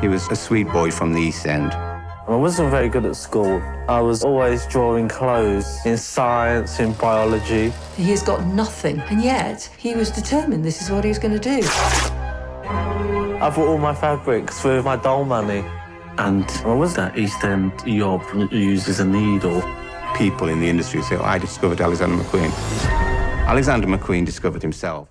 He was a sweet boy from the East End. I wasn't very good at school. I was always drawing clothes in science, in biology. He has got nothing, and yet he was determined this is what he was going to do. I bought all my fabrics with my doll money. And What was that East End yob as a needle. People in the industry say, oh, I discovered Alexander McQueen. Alexander McQueen discovered himself.